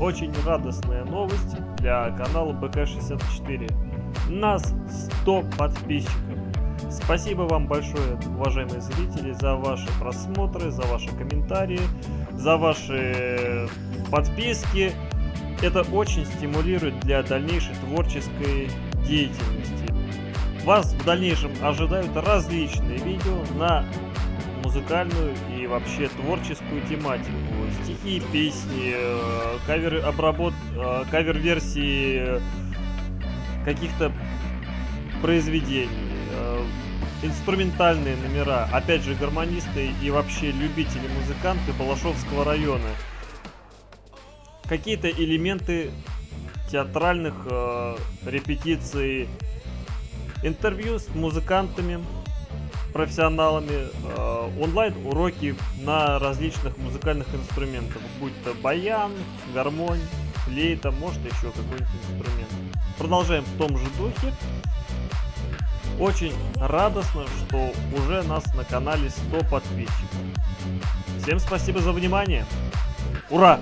очень радостная новость для канала БК64. Нас 100 подписчиков. Спасибо вам большое, уважаемые зрители, за ваши просмотры, за ваши комментарии, за ваши подписки. Это очень стимулирует для дальнейшей творческой деятельности. Вас в дальнейшем ожидают различные видео на музыкальную и вообще творческую тематику. Стихи, песни, э, кавер обработ, э, кавер-версии каких-то произведений, э, инструментальные номера, опять же гармонисты и вообще любители музыканты Балашовского района. Какие-то элементы театральных э, репетиций, интервью с музыкантами, профессионалами, э, онлайн-уроки на различных музыкальных инструментах, будь то баян, гармонь, флейта, может еще какой-нибудь инструмент. Продолжаем в том же духе. Очень радостно, что уже нас на канале 100 подписчиков. Всем спасибо за внимание. Ура!